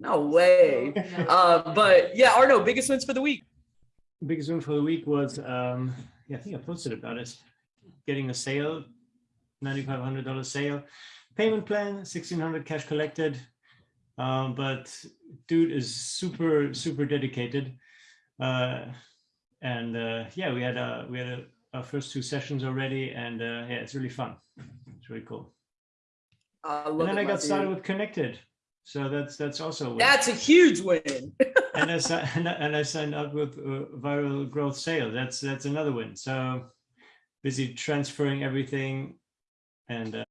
No way. Uh, but yeah, Arno, biggest wins for the week. Biggest win for the week was, um, yeah, I think I posted about it. Getting a sale, ninety-five hundred dollar sale, payment plan, sixteen hundred cash collected. Um, but dude is super super dedicated, uh, and uh, yeah, we had a we had a, our first two sessions already, and uh, yeah, it's really fun. It's really cool. I And then it, I my got started with connected, so that's that's also a win. That's a huge win. and I and I, and I signed up with uh, viral growth sales. That's that's another win. So busy transferring everything, and uh,